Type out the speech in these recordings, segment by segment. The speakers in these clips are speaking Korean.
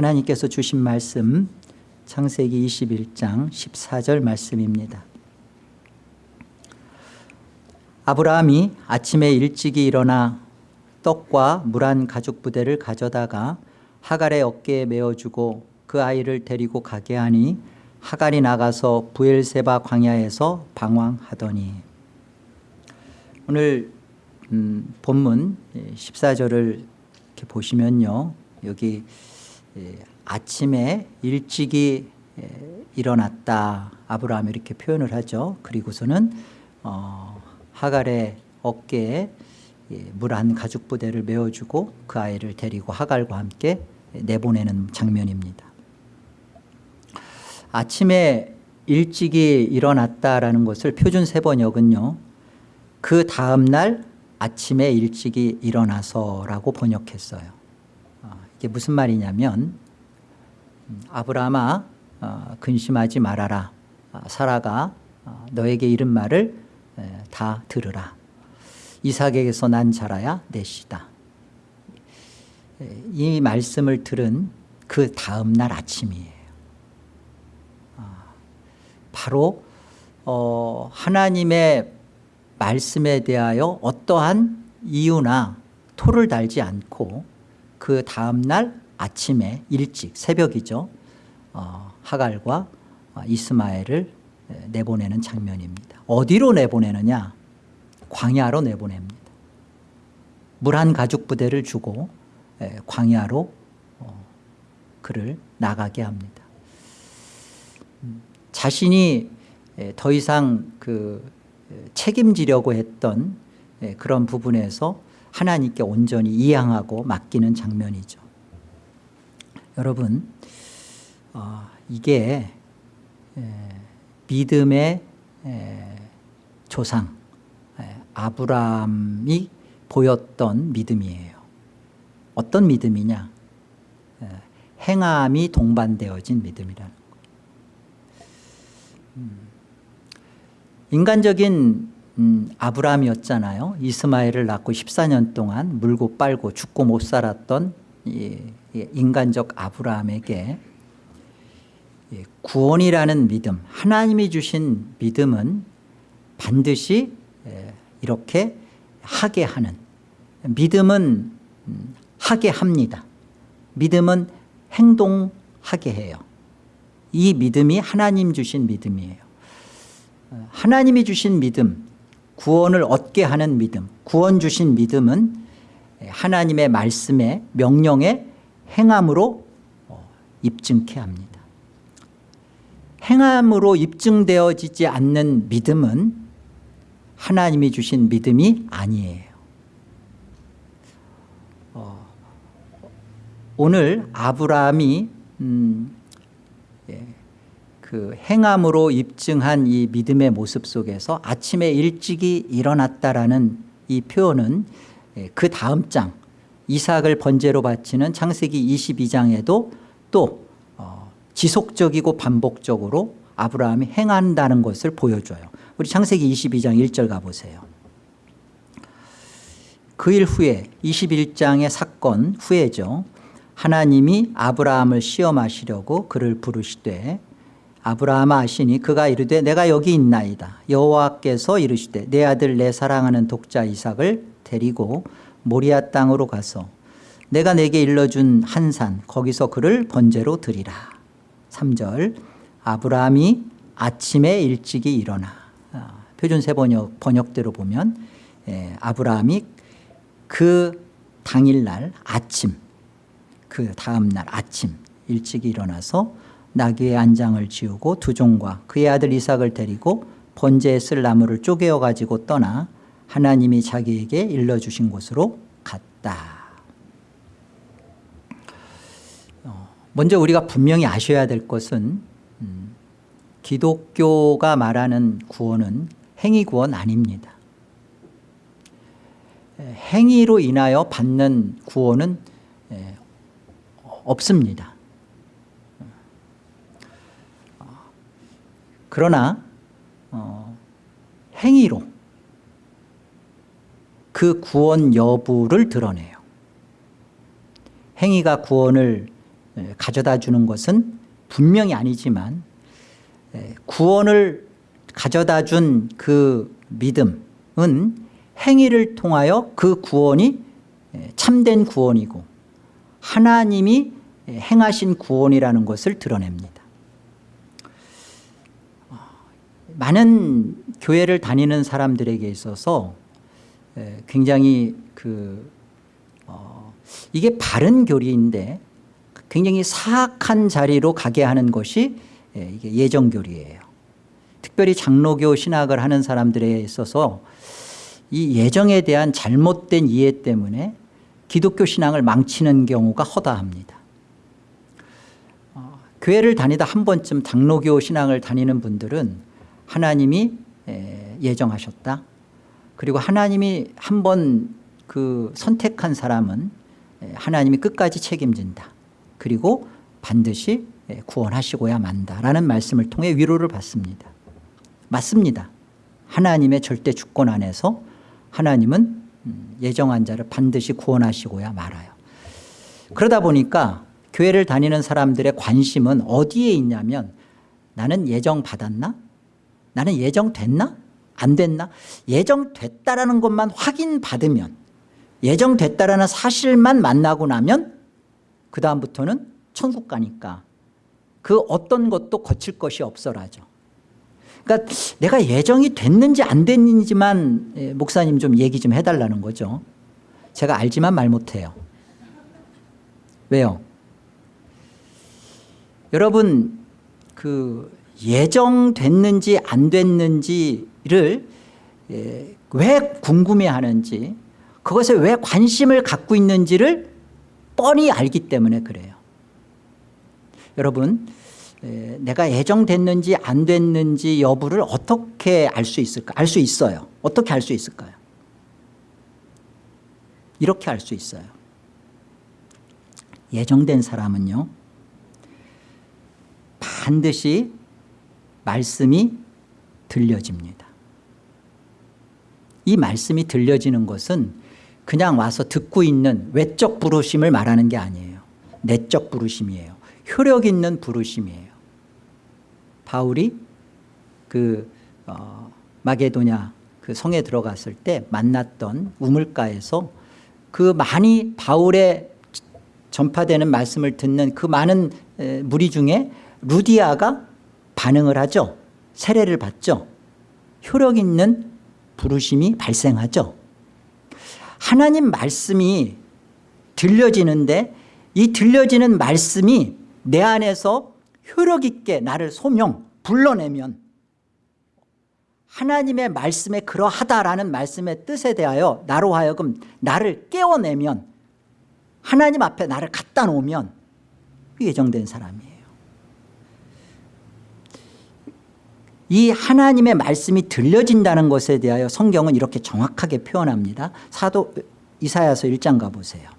하나님께서 주신 말씀 창세기 21장 14절 말씀입니다. 아브라함이 아침에 일찍이 일어나 떡과 물 한 가죽 부대를 가져다가 하갈의 어깨에 메어주고 그 아이를 데리고 가게 하니 하갈이 나가서 부엘세바 광야에서 방황하더니 오늘 음, 본문 14절을 이렇게 보시면요 여기 예, 아침에 일찍이 예, 일어났다. 아브라함이 이렇게 표현을 하죠. 그리고서는 어, 하갈의 어깨에 예, 물한 가죽 부대를 메어주고 그 아이를 데리고 하갈과 함께 내보내는 장면입니다. 아침에 일찍이 일어났다라는 것을 표준 세번역은요 그 다음날 아침에 일찍이 일어나서라고 번역했어요 이게 무슨 말이냐면 음, 아브라함아 어, 근심하지 말아라. 아, 사라가 어, 너에게 이른 말을 다 들으라. 이삭에게서 난 자라야 내 씨다. 이 말씀을 들은 그 다음 날 아침이에요. 아, 바로 어, 하나님의 말씀에 대하여 어떠한 이유나 토를 달지 않고 그 다음날 아침에 일찍 새벽이죠. 어, 하갈과 이스마엘을 내보내는 장면입니다. 어디로 내보내느냐? 광야로 내보냅니다. 물 한 가죽 부대를 주고 광야로 어, 그를 나가게 합니다. 음, 자신이 더 이상 그 책임지려고 했던 그런 부분에서 하나님께 온전히 이양하고 맡기는 장면이죠. 여러분 어, 이게 에, 믿음의 에, 조상 에, 아브라함이 보였던 믿음이에요. 어떤 믿음이냐? 행함이 동반되어진 믿음이라는 음, 인간적인 음, 아브라함이었잖아요. 이스마엘을 낳고 14년 동안 물고 빨고 죽고 못 살았던 이, 이 인간적 아브라함에게 이 구원이라는 믿음 하나님이 주신 믿음은 반드시 이렇게 하게 하는 믿음은 음, 하게 합니다. 믿음은 행동하게 해요. 이 믿음이 하나님 주신 믿음이에요. 하나님이 주신 믿음 구원을 얻게 하는 믿음 구원 주신 믿음은 하나님의 말씀에 명령에 행함으로 어, 입증케 합니다. 행함으로 입증되어지지 않는 믿음은 하나님이 주신 믿음이 아니에요. 어, 오늘 아브라함이 음, 예, 그 행함으로 입증한 이 믿음의 모습 속에서 아침에 일찍이 일어났다라는 이 표현은 예, 그 다음 장 이삭을 번제로 바치는 창세기 22장에도 또 어, 지속적이고 반복적으로 아브라함이 행한다는 것을 보여줘요. 우리 창세기 22장 1절 가보세요. 그 일 후에 21장의 사건 후에죠. 하나님이 아브라함을 시험하시려고 그를 부르시되 아브라함 아시니 그가 이르되 내가 여기 있나이다. 여호와께서 이르시되 내 아들 내 사랑하는 독자 이삭을 데리고 모리아 땅으로 가서 내가 내게 일러준 한 산 거기서 그를 번제로 드리라. 3절 아브라함이 아침에 일찍이 일어나. 아, 표준 세 번역, 번역대로 보면 예, 아브라함이 그 당일날 아침 그 다음날 아침 일찍이 일어나서 나귀의 안장을 지우고 두 종과 그의 아들 이삭을 데리고 번제에 쓸 나무를 쪼개어 가지고 떠나 하나님이 자기에게 일러주신 곳으로 갔다. 어, 먼저 우리가 분명히 아셔야 될 것은 음, 기독교가 말하는 구원은 행위 구원 아닙니다. 행위로 인하여 받는 구원은 없습니다 그러나 어, 행위로 그 구원 여부를 드러내요 행위가 구원을 에, 가져다 주는 것은 분명히 아니지만 에, 구원을 가져다 준 그 믿음은 행위를 통하여 그 구원이 에, 참된 구원이고 하나님이 에, 행하신 구원이라는 것을 드러냅니다. 어, 많은 교회를 다니는 사람들에게 있어서 에, 굉장히 그 어, 이게 바른 교리인데 굉장히 사악한 자리로 가게 하는 것이 예, 이게 예정교리예요. 특별히 장로교 신학을 하는 사람들에 있어서 이 예정에 대한 잘못된 이해 때문에 기독교 신앙을 망치는 경우가 허다합니다. 어, 교회를 다니다 한 번쯤 장로교 신앙을 다니는 분들은 하나님이 에, 예정하셨다. 그리고 하나님이 한 번 그 선택한 사람은 에, 하나님이 끝까지 책임진다. 그리고 반드시 에, 구원하시고야 만다라는 말씀을 통해 위로를 받습니다. 맞습니다. 하나님의 절대 주권 안에서 하나님은 음, 예정한 자를 반드시 구원하시고야 말아요. 그러다 보니까 교회를 다니는 사람들의 관심은 어디에 있냐면 나는 예정 받았나? 나는 예정 됐나? 안 됐나? 예정 됐다라는 것만 확인받으면 예정 됐다라는 사실만 만나고 나면 그 다음부터는 천국 가니까 그 어떤 것도 거칠 것이 없어라죠. 그러니까 내가 예정이 됐는지 안 됐는지만 예, 목사님 좀 얘기 좀 해달라는 거죠. 제가 알지만 말 못해요. 왜요? 여러분 그 예정됐는지 안 됐는지를 예, 왜 궁금해하는지 그것에 왜 관심을 갖고 있는지를 뻔히 알기 때문에 그래요. 여러분 에, 내가 예정됐는지 안 됐는지 여부를 어떻게 알 수 있을까? 알 수 있어요. 어떻게 알 수 있을까요? 이렇게 알 수 있어요. 예정된 사람은요. 반드시 말씀이 들려집니다. 이 말씀이 들려지는 것은 그냥 와서 듣고 있는 외적 부르심을 말하는 게 아니에요. 내적 부르심이에요. 효력 있는 부르심이에요. 바울이 그 어, 마게도냐 그 성에 들어갔을 때 만났던 우물가에서 그 많이 바울의 전파되는 말씀을 듣는 그 많은 에, 무리 중에 루디아가 반응을 하죠. 세례를 받죠. 효력 있는 부르심이 발생하죠. 하나님 말씀이 들려지는데 이 들려지는 말씀이 내 안에서 효력 있게 나를 소명 불러내면 하나님의 말씀에 그러하다라는 말씀의 뜻에 대하여 나로 하여금 나를 깨워내면 하나님 앞에 나를 갖다 놓으면 예정된 사람이에요. 이 하나님의 말씀이 들려진다는 것에 대하여 성경은 이렇게 정확하게 표현합니다. 사도 이사야서 1장 가보세요.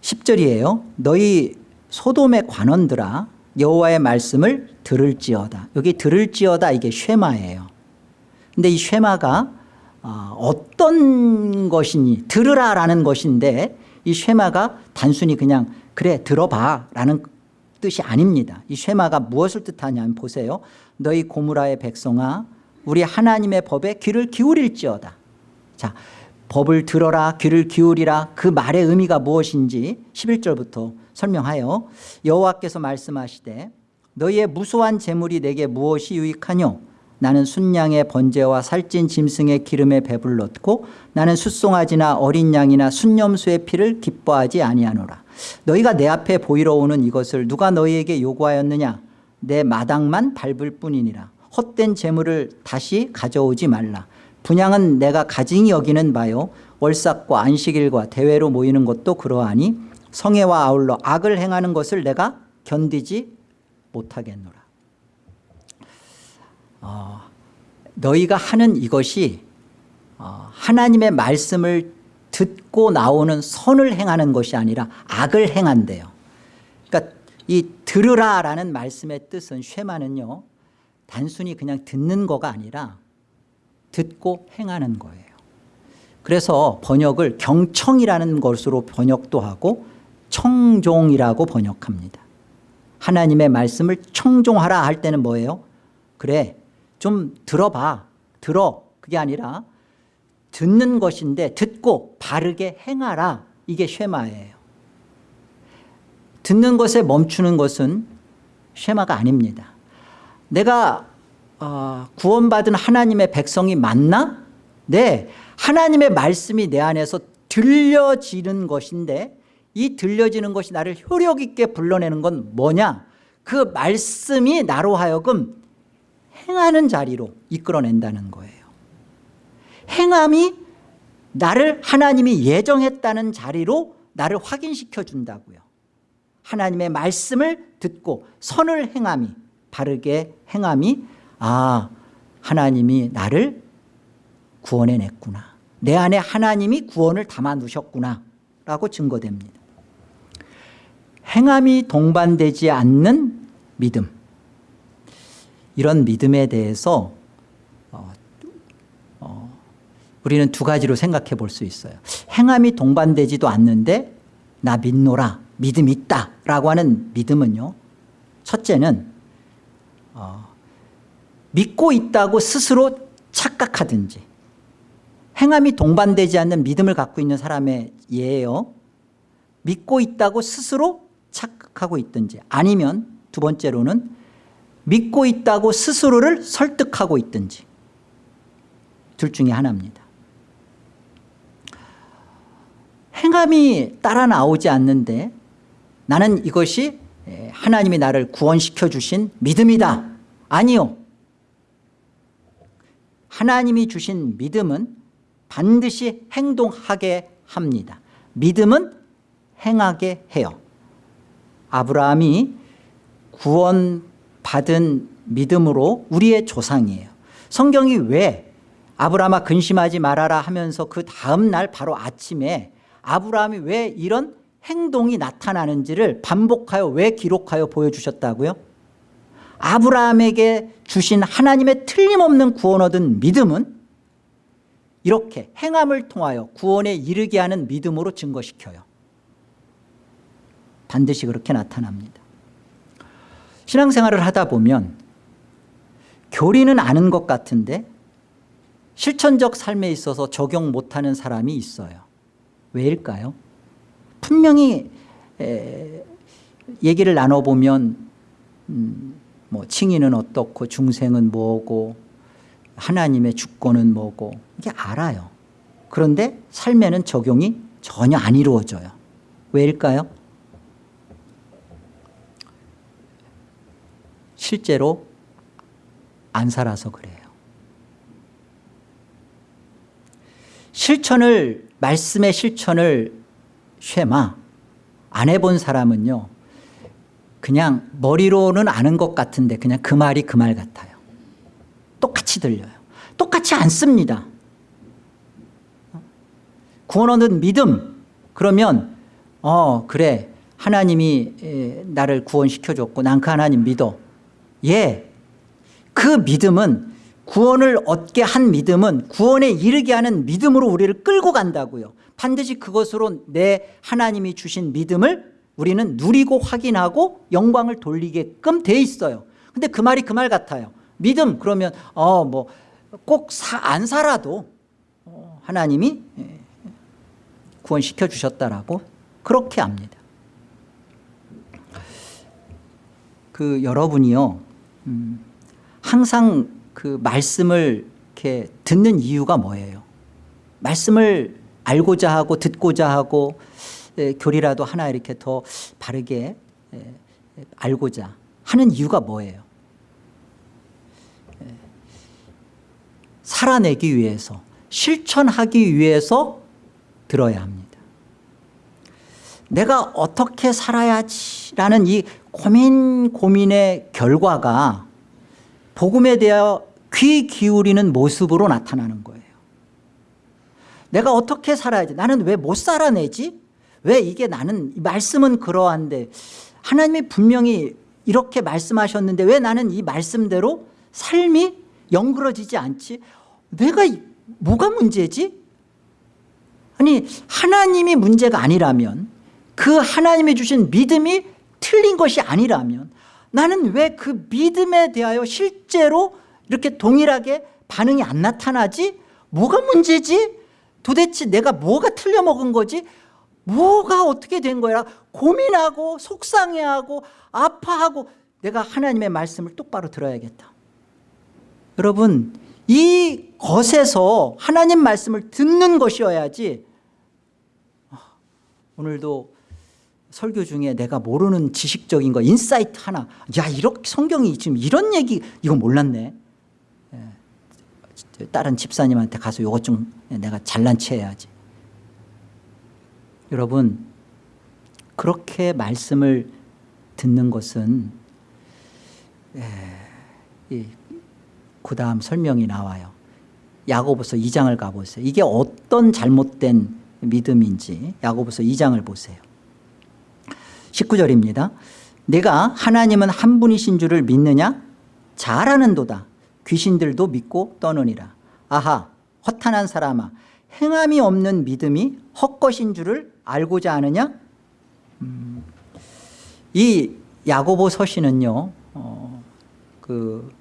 10절이에요. 너희 소돔의 관원들아 여호와의 말씀을 들을지어다. 여기 들을지어다 이게 쉐마예요. 근데 이 쉐마가 어, 어떤 것이니 들으라라는 것인데 이 쉐마가 단순히 그냥 그래 들어봐라는 뜻이 아닙니다. 이 쉐마가 무엇을 뜻하냐면 보세요. 너희 고무라의 백성아 우리 하나님의 법에 귀를 기울일지어다. 자 법을 들어라 귀를 기울이라 그 말의 의미가 무엇인지 11절부터 설명하여 여호와께서 말씀하시되 너희의 무수한 재물이 내게 무엇이 유익하뇨 나는 순양의 번제와 살찐 짐승의 기름에 배불렀고 나는 숫송아지나 어린 양이나 순념수의 피를 기뻐하지 아니하노라 너희가 내 앞에 보이러 오는 이것을 누가 너희에게 요구하였느냐? 내 마당만 밟을 뿐이니라. 헛된 재물을 다시 가져오지 말라. 분양은 내가 가증히 여기는 바요. 월삭과 안식일과 대회로 모이는 것도 그러하니 성애와 아울러 악을 행하는 것을 내가 견디지 못하겠노라. 어, 너희가 하는 이것이 어, 하나님의 말씀을 듣고 나오는 선을 행하는 것이 아니라 악을 행한대요 그러니까 이 들으라라는 말씀의 뜻은 쉐마는요 단순히 그냥 듣는 거가 아니라 듣고 행하는 거예요. 그래서 번역을 경청이라는 것으로 번역도 하고 청종이라고 번역합니다. 하나님의 말씀을 청종하라 할 때는 뭐예요? 그래 좀 들어봐 들어 그게 아니라 듣는 것인데 듣고 바르게 행하라 이게 쉐마예요. 듣는 것에 멈추는 것은 쉐마가 아닙니다. 내가 어, 구원받은 하나님의 백성이 맞나? 네 하나님의 말씀이 내 안에서 들려지는 것인데 이 들려지는 것이 나를 효력 있게 불러내는 건 뭐냐 그 말씀이 나로 하여금 행하는 자리로 이끌어낸다는 거예요 행함이 나를 하나님이 예정했다는 자리로 나를 확인시켜 준다고요. 하나님의 말씀을 듣고 선을 행함이 바르게 행함이 아 하나님이 나를 구원해냈구나. 내 안에 하나님이 구원을 담아두셨구나. 라고 증거됩니다. 행함이 동반되지 않는 믿음. 이런 믿음에 대해서 어, 어, 우리는 두 가지로 생각해 볼 수 있어요. 행함이 동반되지도 않는데 나 믿노라 믿음 있다 라고 하는 믿음은요. 첫째는 어, 믿고 있다고 스스로 착각하든지 행함이 동반되지 않는 믿음을 갖고 있는 사람의 예예요. 믿고 있다고 스스로 착각하고 있든지 아니면 두 번째로는 믿고 있다고 스스로를 설득하고 있든지 둘 중에 하나입니다 행함이 따라 나오지 않는데 나는 이것이 하나님이 나를 구원시켜 주신 믿음이다. 아니요. 하나님이 주신 믿음은 반드시 행동하게 합니다. 믿음은 행하게 해요. 아브라함이 구원받은 믿음으로 우리의 조상이에요. 성경이 왜 아브라함아 근심하지 말아라 하면서 그 다음 날 바로 아침에 아브라함이 왜 이런 행동이 나타나는지를 반복하여 왜 기록하여 보여주셨다고요? 아브라함에게 주신 하나님의 틀림없는 구원 얻은 믿음은 이렇게 행함을 통하여 구원에 이르게 하는 믿음으로 증거시켜요. 반드시 그렇게 나타납니다. 신앙생활을 하다 보면 교리는 아는 것 같은데 실천적 삶에 있어서 적용 못하는 사람이 있어요 왜일까요? 분명히 에, 얘기를 나눠보면 음, 뭐 칭의는 어떻고 중생은 뭐고 하나님의 주권은 뭐고 이게 알아요 그런데 삶에는 적용이 전혀 안 이루어져요 왜일까요? 실제로 안 살아서 그래요 실천을 말씀의 실천을 쉐마 안 해본 사람은요 그냥 머리로는 아는 것 같은데 그냥 그 말이 그 말 같아요. 똑같이 들려요. 똑같이 안 씁니다. 구원 얻는 믿음. 그러면 어 그래. 하나님이 나를 구원시켜줬고 난 그 하나님 믿어. 예, 그 믿음은 구원을 얻게 한 믿음은 구원에 이르게 하는 믿음으로 우리를 끌고 간다고요. 반드시 그것으로 내 하나님이 주신 믿음을 우리는 누리고 확인하고 영광을 돌리게끔 돼 있어요. 근데 그 말이 그 말 같아요. 믿음 그러면 어 뭐 꼭 안 살아도 어, 하나님이 예, 구원시켜 주셨다라고 그렇게 압니다. 그 여러분이요 음, 항상 그 말씀을 이렇게 듣는 이유가 뭐예요? 말씀을 알고자 하고 듣고자 하고 에, 교리라도 하나 이렇게 더 바르게 에, 알고자 하는 이유가 뭐예요? 에, 살아내기 위해서 실천하기 위해서 들어야 합니다. 내가 어떻게 살아야지라는 이 고민 고민의 결과가 복음에 대하여 귀 기울이는 모습으로 나타나는 거예요. 내가 어떻게 살아야지? 나는 왜 못 살아내지? 왜 이게 나는 말씀은 그러한데? 하나님이 분명히 이렇게 말씀하셨는데 왜 나는 이 말씀대로 삶이 영그러지지 않지? 내가 뭐가 문제지? 아니 하나님이 문제가 아니라면 그 하나님이 주신 믿음이 틀린 것이 아니라면 나는 왜 그 믿음에 대하여 실제로 이렇게 동일하게 반응이 안 나타나지? 뭐가 문제지? 도대체 내가 뭐가 틀려 먹은 거지? 뭐가 어떻게 된 거야? 고민하고 속상해하고 아파하고 내가 하나님의 말씀을 똑바로 들어야겠다. 여러분 이 것에서 하나님 말씀을 듣는 것이어야지 아, 오늘도 설교 중에 내가 모르는 지식적인 거 insight 하나. 야 이렇게 성경이 지금 이런 얘기 이거 몰랐네. 예. 다른 집사님한테 가서 이것 좀 내가 잘난 체 해야지. 여러분 그렇게 말씀을 듣는 것은 그 다음 설명이 나와요. 야고보서 2장을 가보세요. 이게 어떤 잘못된 믿음인지 야고보서 2장을 보세요 19절입니다. 내가 하나님은 한 분이신 줄을 믿느냐? 잘 아는도다. 귀신들도 믿고 떠느니라. 아하 허탄한 사람아 행함이 없는 믿음이 헛것인 줄을 알고자 하느냐? 음, 이 야고보 서신은요 어, 그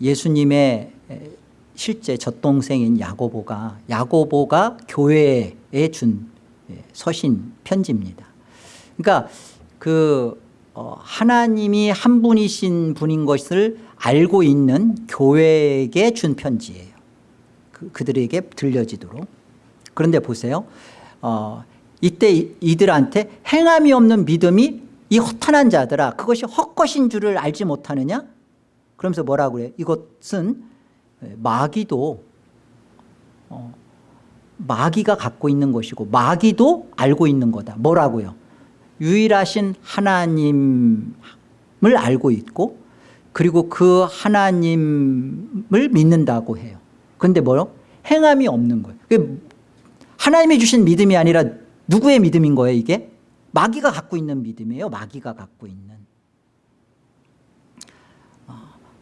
예수님의 실제 젖동생인 야고보가 야고보가 교회에 준 예, 서신 편지입니다. 그러니까 그 어, 하나님이 한 분이신 분인 것을 알고 있는 교회에게 준 편지예요. 그, 그들에게 들려지도록. 그런데 보세요. 어, 이때 이들한테 행함이 없는 믿음이 이 허탄한 자들아 그것이 헛것인 줄을 알지 못하느냐? 그러면서 뭐라고 그래요? 이것은 마귀도 어, 마귀가 갖고 있는 것이고 마귀도 알고 있는 거다. 뭐라고요 유일하신 하나님을 알고 있고 그리고 그 하나님을 믿는다고 해요. 그런데 뭐요? 행함이 없는 거예요. 하나님이 주신 믿음이 아니라 누구의 믿음인 거예요 이게? 마귀가 갖고 있는 믿음이에요 마귀가 갖고 있는. 어,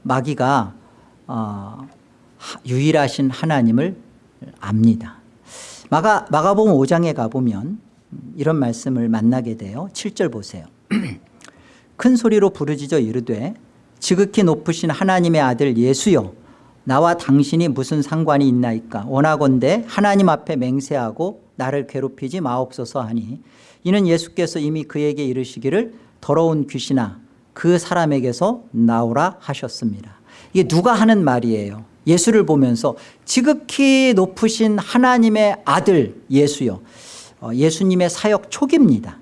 마귀가 어, 유일하신 하나님을 압니다. 마가, 마가복음 5장에 가보면 이런 말씀을 만나게 돼요 7절 보세요. 큰 소리로 부르짖어 이르되 지극히 높으신 하나님의 아들 예수여 나와 당신이 무슨 상관이 있나이까? 원하건대 하나님 앞에 맹세하고 나를 괴롭히지 마옵소서 하니 이는 예수께서 이미 그에게 이르시기를 더러운 귀신아 그 사람에게서 나오라 하셨습니다. 이게 누가 하는 말이에요? 예수를 보면서 지극히 높으신 하나님의 아들 예수요 어, 예수님의 사역 초기입니다.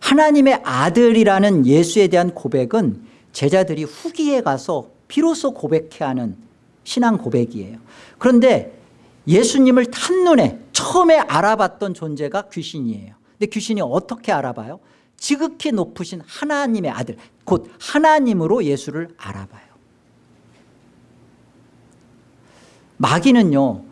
하나님의 아들이라는 예수에 대한 고백은 제자들이 후기에 가서 비로소 고백해야 하는 신앙 고백이에요. 그런데 예수님을 탄눈에 처음에 알아봤던 존재가 귀신이에요. 근데 귀신이 어떻게 알아봐요? 지극히 높으신 하나님의 아들 곧 하나님으로 예수를 알아봐요. 마귀는요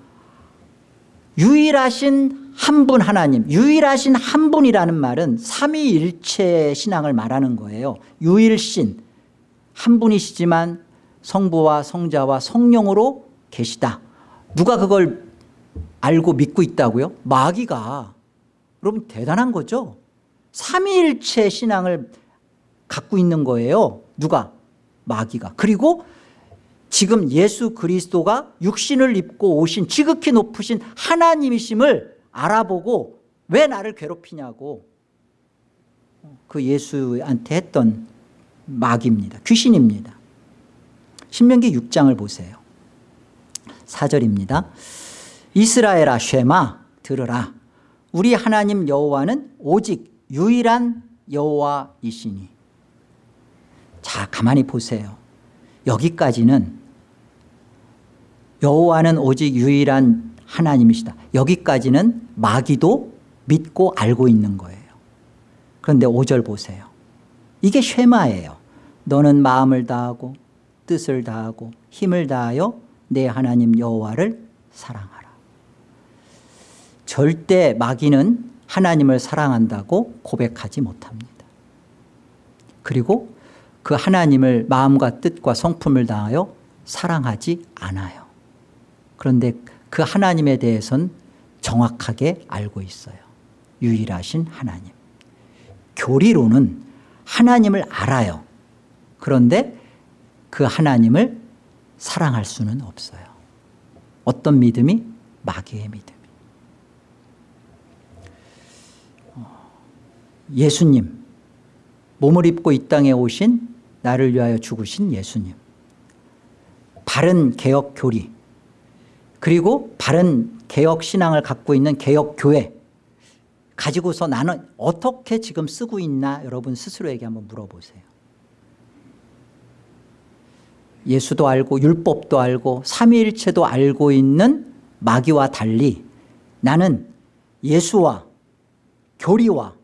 유일하신 한 분 하나님 유일하신 한 분이라는 말은 삼위일체 신앙을 말하는 거예요. 유일신. 한 분이시지만 성부와 성자와 성령으로 계시다. 누가 그걸 알고 믿고 있다고요? 마귀가. 여러분 대단한 거죠? 삼위일체 신앙을 갖고 있는 거예요. 누가? 마귀가. 그리고 지금 예수 그리스도가 육신을 입고 오신 지극히 높으신 하나님이심을 알아보고 왜 나를 괴롭히냐고 그 예수한테 했던 마귀입니다. 귀신입니다. 신명기 6장을 보세요. 4절입니다. 이스라엘아 쉐마 들으라. 우리 하나님 여호와는 오직 유일한 여호와이시니. 자 가만히 보세요. 여기까지는 여호와는 오직 유일한 하나님이시다. 여기까지는 마귀도 믿고 알고 있는 거예요. 그런데 5절 보세요. 이게 쉐마예요. 너는 마음을 다하고 뜻을 다하고 힘을 다하여 내 하나님 여호와를 사랑하라. 절대 마귀는 하나님을 사랑한다고 고백하지 못합니다. 그리고 그 하나님을 마음과 뜻과 성품을 다하여 사랑하지 않아요. 그런데 그 하나님에 대해서는 정확하게 알고 있어요. 유일하신 하나님. 교리로는 하나님을 알아요. 그런데 그 하나님을 사랑할 수는 없어요. 어떤 믿음이? 마귀의 믿음이. 어, 예수님 몸을 입고 이 땅에 오신 나를 위하여 죽으신 예수님. 바른 개혁 교리 그리고 바른 개혁 신앙을 갖고 있는 개혁 교회 가지고서 나는 어떻게 지금 쓰고 있나 여러분 스스로에게 한번 물어보세요. 예수도 알고 율법도 알고 삼위일체도 알고 있는 마귀와 달리 나는 예수와 교리와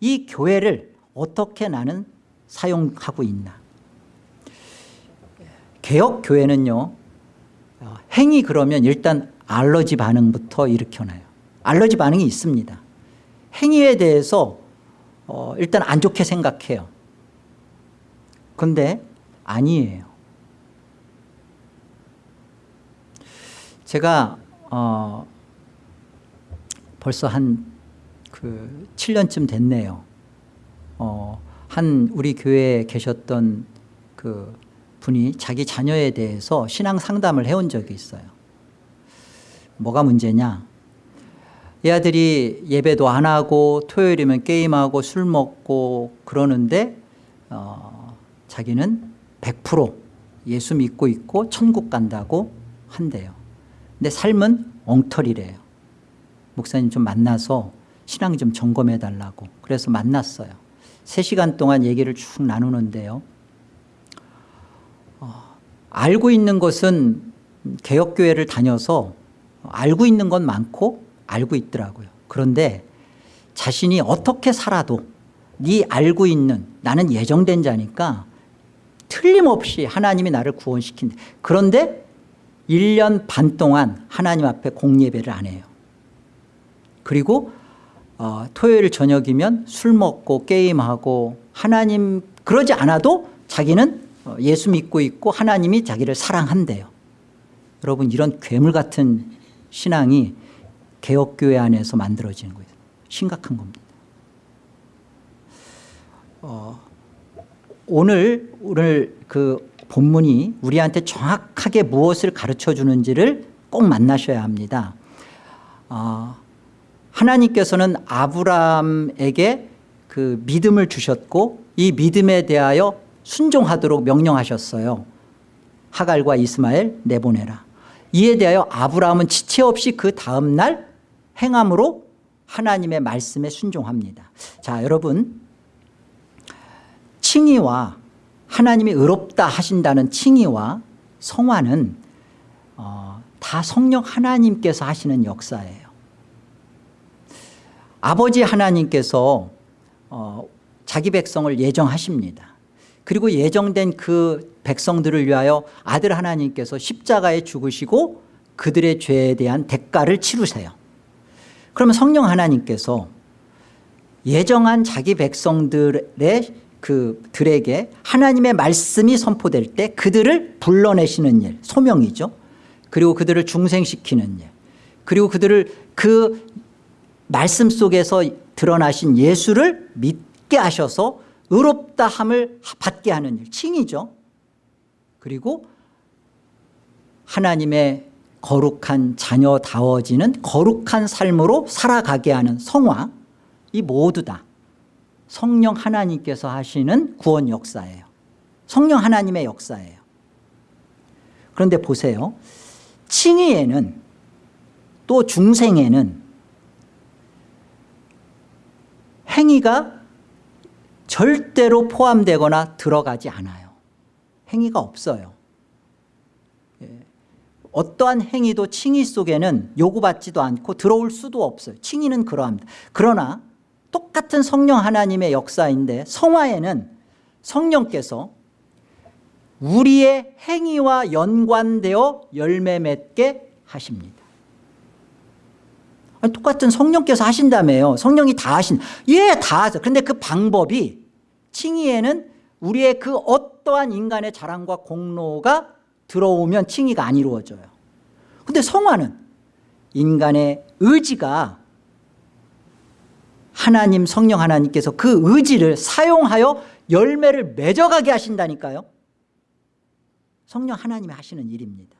이 교회를 어떻게 나는 사용하고 있나. 개혁교회는요 어, 행위 그러면 일단 알러지 반응부터 일으켜놔요. 알러지 반응이 있습니다. 행위에 대해서 어, 일단 안 좋게 생각해요. 근데 아니에요. 제가 어, 벌써 한 그 7년쯤 됐네요. 어, 한 우리 교회에 계셨던 그 분이 자기 자녀에 대해서 신앙 상담을 해온 적이 있어요. 뭐가 문제냐? 이 아들이 예배도 안 하고 토요일이면 게임하고 술 먹고 그러는데 어, 자기는 100% 예수 믿고 있고 천국 간다고 한대요. 근데 삶은 엉터리래요. 목사님 좀 만나서 신앙 좀 점검해 달라고. 그래서 만났어요. 3시간 동안 얘기를 쭉 나누는데요. 어, 알고 있는 것은 개혁교회를 다녀서 알고 있는 건 많고 알고 있더라고요. 그런데 자신이 어떻게 살아도 네 알고 있는 나는 예정된 자니까 틀림없이 하나님이 나를 구원시킨다 그런데 1년 반 동안 하나님 앞에 공예배를 안 해요. 그리고 어, 토요일 저녁이면 술 먹고 게임하고 하나님 그러지 않아도 자기는 어, 예수 믿고 있고 하나님이 자기를 사랑한대요. 여러분 이런 괴물 같은 신앙이 개혁교회 안에서 만들어지는 거예요. 심각한 겁니다. 어, 오늘 오늘 그 본문이 우리한테 정확하게 무엇을 가르쳐 주는지를 꼭 만나셔야 합니다. 어, 하나님께서는 아브라함에게 그 믿음을 주셨고 이 믿음에 대하여 순종하도록 명령하셨어요. 하갈과 이스마엘 내보내라. 이에 대하여 아브라함은 지체 없이 그 다음 날 행함으로 하나님의 말씀에 순종합니다. 자 여러분. 칭의와 하나님이 의롭다 하신다는 칭의와 성화는 어, 다 성령 하나님께서 하시는 역사예요. 아버지 하나님께서 어, 자기 백성을 예정하십니다 그리고 예정된 그 백성들을 위하여 아들 하나님께서 십자가에 죽으시고 그들의 죄에 대한 대가를 치르세요. 그러면 성령 하나님께서 예정한 자기 백성들의 그 들에게 하나님의 말씀이 선포될 때 그들을 불러내시는 일 소명이죠. 그리고 그들을 중생시키는 일 그리고 그들을 그 말씀 속에서 드러나신 예수를 믿게 하셔서 의롭다 함을 받게 하는 일 칭이죠. 그리고 하나님의 거룩한 자녀다워지는 거룩한 삶으로 살아가게 하는 성화 이 모두 다 성령 하나님께서 하시는 구원 역사예요. 성령 하나님의 역사예요. 그런데 보세요. 칭의에는 또 중생에는 행위가 절대로 포함되거나 들어가지 않아요. 행위가 없어요. 예. 어떠한 행위도 칭의 속에는 요구받지도 않고 들어올 수도 없어요. 칭의는 그러합니다. 그러나 똑같은 성령 하나님의 역사인데 성화에는 성령께서 우리의 행위와 연관되어 열매 맺게 하십니다. 아니, 똑같은 성령께서 하신다며요. 성령이 다 하신 예 다 하죠 그런데 그 방법이 칭의에는 우리의 그 어떠한 인간의 자랑과 공로가 들어오면 칭의가 안 이루어져요. 근데 성화는 인간의 의지가 하나님 성령 하나님께서 그 의지를 사용하여 열매를 맺어가게 하신다니까요. 성령 하나님이 하시는 일입니다.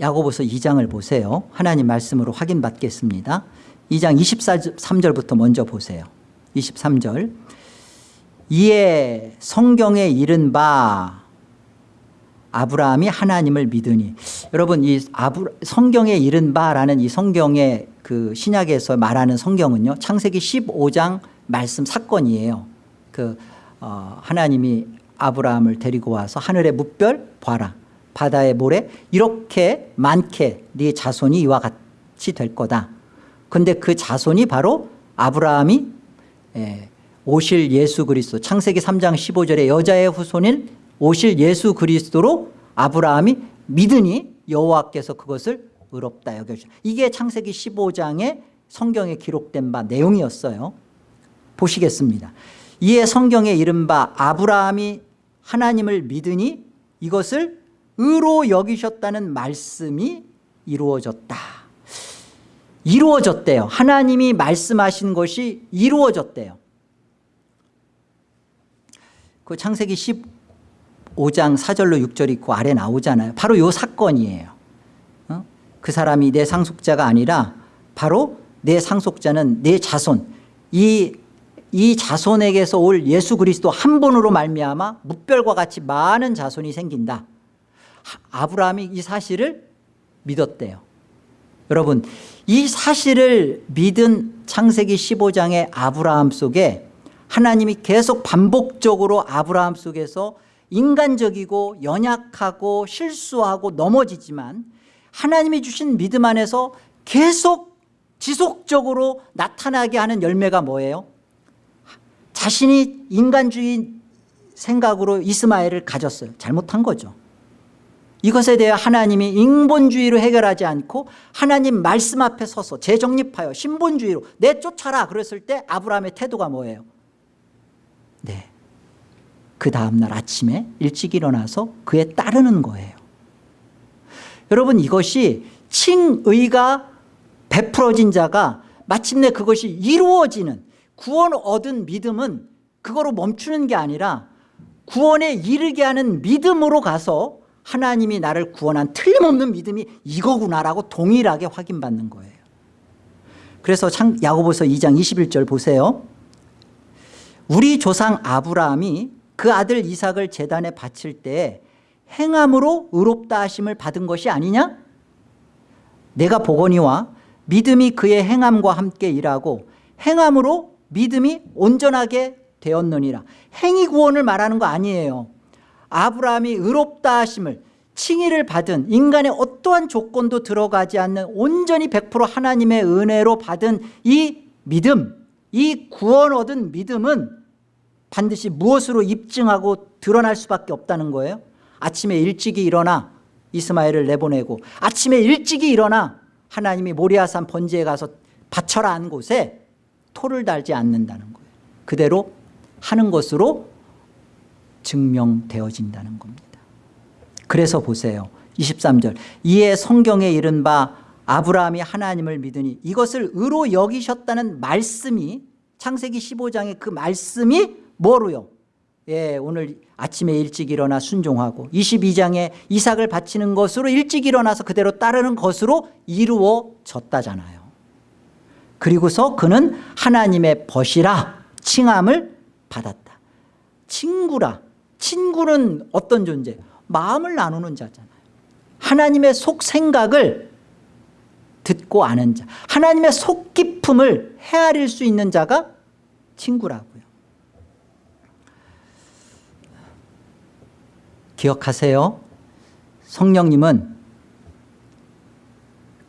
야고보서 2장을 보세요. 하나님 말씀으로 확인받겠습니다. 2장 23절부터 먼저 보세요 23절. 이에 성경에 이른 바 아브라함이 하나님을 믿으니. 여러분 이 아브, 성경에 이른 바라는 이 성경의 그 신약에서 말하는 성경은요 창세기 15장 말씀 사건이에요. 그 어, 하나님이 아브라함을 데리고 와서 하늘의 무별 봐라. 바다의 모래 이렇게 많게 네 자손이 이와 같이 될 거다. 근데 그 자손이 바로 아브라함이 예, 오실 예수 그리스도. 창세기 3장 15절에 여자의 후손인 오실 예수 그리스도로 아브라함이 믿으니 여호와께서 그것을 의롭다 여겨주셨다 이게 창세기 15장에 성경에 기록된 바 내용이었어요. 보시겠습니다. 이에 성경에 이른바 아브라함이 하나님을 믿으니 이것을 의로 여기셨다는 말씀이 이루어졌다 이루어졌대요. 하나님이 말씀하신 것이 이루어졌대요. 그 창세기 15장 4절로 6절 있고 아래 나오잖아요. 바로 요 사건이에요. 어? 그 사람이 내 상속자가 아니라 바로 내 상속자는 내 자손. 이, 이 자손에게서 올 예수 그리스도 한 분으로 말미암아 무별과 같이 많은 자손이 생긴다. 아브라함이 이 사실을 믿었대요 여러분 이 사실을 믿은 창세기 15장의 아브라함 속에 하나님이 계속 반복적으로 아브라함 속에서 인간적이고 연약하고 실수하고 넘어지지만 하나님이 주신 믿음 안에서 계속 지속적으로 나타나게 하는 열매가 뭐예요? 자신이 인간주의 생각으로 이스마엘을 가졌어요 잘못한 거죠 이것에 대해 하나님이 인본주의로 해결하지 않고 하나님 말씀 앞에 서서 재정립하여 신본주의로 내쫓아라 그랬을 때 아브라함의 태도가 뭐예요? 네. 그 다음날 아침에 일찍 일어나서 그에 따르는 거예요 여러분 이것이 칭의가 베풀어진 자가 마침내 그것이 이루어지는 구원 얻은 믿음은 그거로 멈추는 게 아니라 구원에 이르게 하는 믿음으로 가서 하나님이 나를 구원한 틀림없는 믿음이 이거구나라고 동일하게 확인받는 거예요. 그래서 야고보서 2장 21절 보세요. 우리 조상 아브라함이 그 아들 이삭을 재단에 바칠 때 행함으로 의롭다 하심을 받은 것이 아니냐? 내가 보거니와 믿음이 그의 행함과 함께 일하고 행함으로 믿음이 온전하게 되었느니라. 행위 구원을 말하는 거 아니에요 아브라함이 의롭다 하심을 칭의를 받은 인간의 어떠한 조건도 들어가지 않는 온전히 100% 하나님의 은혜로 받은 이 믿음 이 구원 얻은 믿음은 반드시 무엇으로 입증하고 드러날 수밖에 없다는 거예요. 아침에 일찍이 일어나 이스마엘을 내보내고 아침에 일찍이 일어나 하나님이 모리아산 번제에 가서 바쳐라 한 곳에 토를 달지 않는다는 거예요. 그대로 하는 것으로 증명되어진다는 겁니다 그래서 보세요 23절 이에 성경에 이른 바 아브라함이 하나님을 믿으니 이것을 의로 여기셨다는 말씀이 창세기 15장의 그 말씀이 뭐로요? 예, 오늘 아침에 일찍 일어나 순종하고 22장에 이삭을 바치는 것으로 일찍 일어나서 그대로 따르는 것으로 이루어졌다잖아요. 그리고서 그는 하나님의 벗이라 칭함을 받았다. 친구라. 친구는 어떤 존재? 마음을 나누는 자잖아요. 하나님의 속 생각을 듣고 아는 자. 하나님의 속 깊음을 헤아릴 수 있는 자가 친구라고. 기억하세요 성령님은